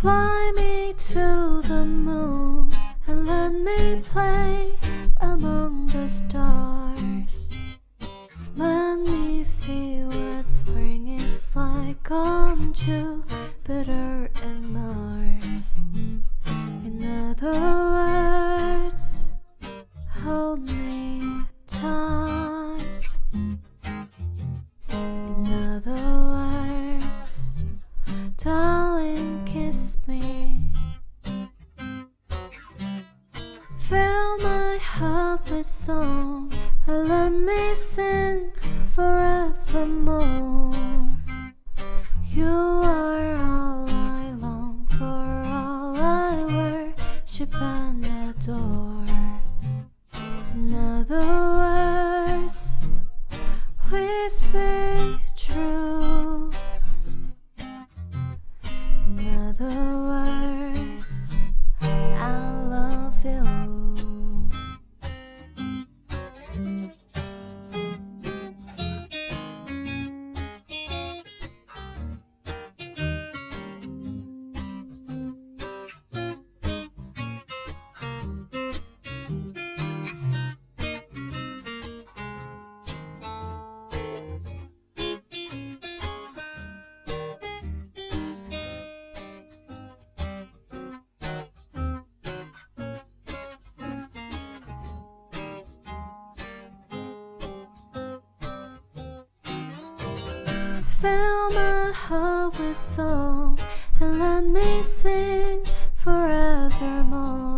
Fly me to the moon and let me play among the stars. Let me see what spring is like on Jupiter and Mars. In other words, hold me tight. In my heart with song and let me sing forevermore. You are all I long for, all I worship and adore. In other words, please Fill my heart with song and let me sing forevermore.